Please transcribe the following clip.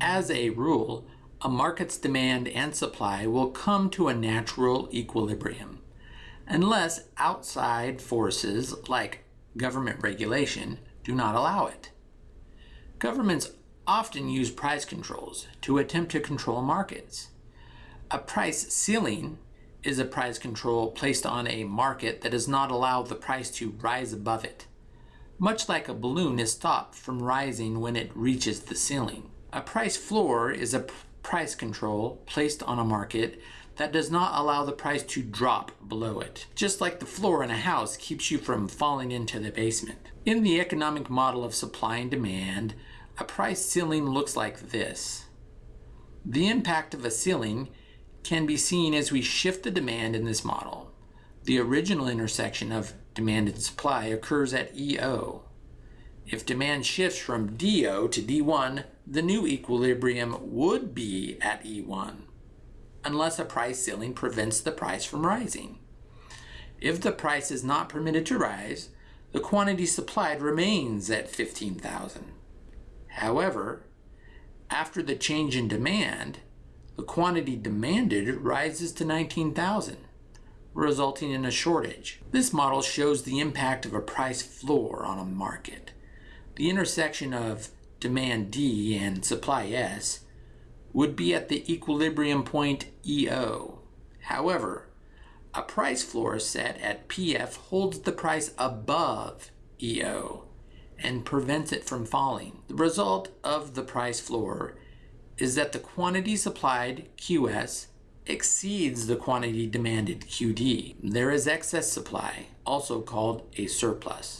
As a rule, a market's demand and supply will come to a natural equilibrium unless outside forces like government regulation do not allow it. Governments often use price controls to attempt to control markets. A price ceiling is a price control placed on a market that does not allow the price to rise above it. Much like a balloon is stopped from rising when it reaches the ceiling. A price floor is a price control placed on a market that does not allow the price to drop below it, just like the floor in a house keeps you from falling into the basement. In the economic model of supply and demand, a price ceiling looks like this. The impact of a ceiling can be seen as we shift the demand in this model. The original intersection of demand and supply occurs at EO. If demand shifts from DO to D1, the new equilibrium would be at E1, unless a price ceiling prevents the price from rising. If the price is not permitted to rise, the quantity supplied remains at 15,000. However, after the change in demand, the quantity demanded rises to 19,000, resulting in a shortage. This model shows the impact of a price floor on a market. The intersection of demand D and supply S would be at the equilibrium point EO. However, a price floor set at PF holds the price above EO and prevents it from falling. The result of the price floor is that the quantity supplied, QS, exceeds the quantity demanded, QD. There is excess supply, also called a surplus.